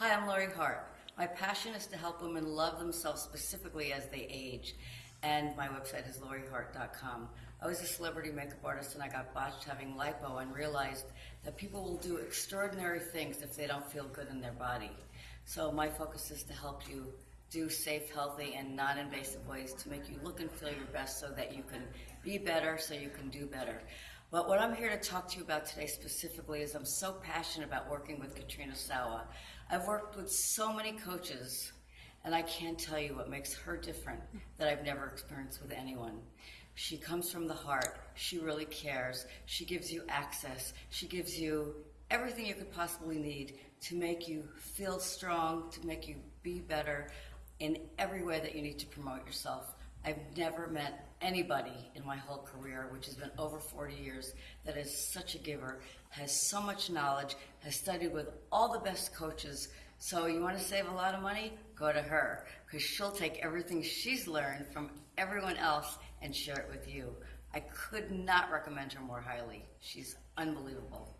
Hi, I'm Lori Hart. My passion is to help women love themselves specifically as they age, and my website is lorihart.com. I was a celebrity makeup artist and I got botched having lipo and realized that people will do extraordinary things if they don't feel good in their body. So my focus is to help you do safe, healthy, and non-invasive ways to make you look and feel your best so that you can be better, so you can do better. But what I'm here to talk to you about today specifically is I'm so passionate about working with Katrina Sawa. I've worked with so many coaches, and I can't tell you what makes her different that I've never experienced with anyone. She comes from the heart. She really cares. She gives you access. She gives you everything you could possibly need to make you feel strong, to make you be better in every way that you need to promote yourself. I've never met anybody in my whole career, which has been over 40 years, that is such a giver, has so much knowledge, has studied with all the best coaches. So you want to save a lot of money? Go to her, because she'll take everything she's learned from everyone else and share it with you. I could not recommend her more highly. She's unbelievable.